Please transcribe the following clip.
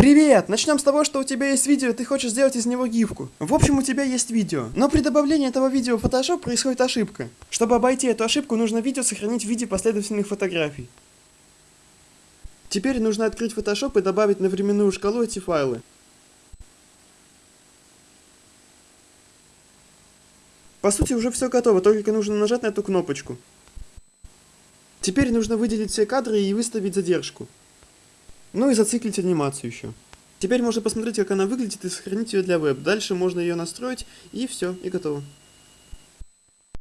Привет! Начнем с того, что у тебя есть видео, и ты хочешь сделать из него гифку. В общем, у тебя есть видео. Но при добавлении этого видео в Photoshop происходит ошибка. Чтобы обойти эту ошибку, нужно видео сохранить в виде последовательных фотографий. Теперь нужно открыть Photoshop и добавить на временную шкалу эти файлы. По сути, уже все готово, только нужно нажать на эту кнопочку. Теперь нужно выделить все кадры и выставить задержку. Ну и зациклить анимацию еще. Теперь можно посмотреть, как она выглядит и сохранить ее для веб. Дальше можно ее настроить и все, и готово.